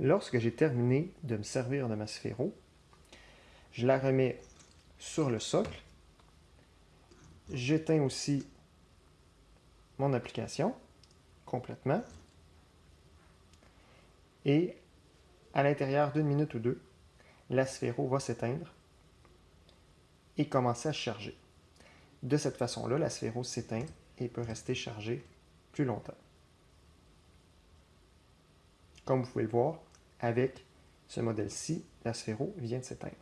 Lorsque j'ai terminé de me servir de ma sphéro, je la remets sur le socle. J'éteins aussi mon application complètement. Et à l'intérieur d'une minute ou deux, la sphéro va s'éteindre et commencer à charger. De cette façon-là, la sphéro s'éteint et peut rester chargée plus longtemps. Comme vous pouvez le voir, avec ce modèle-ci, la sphéro vient de s'éteindre.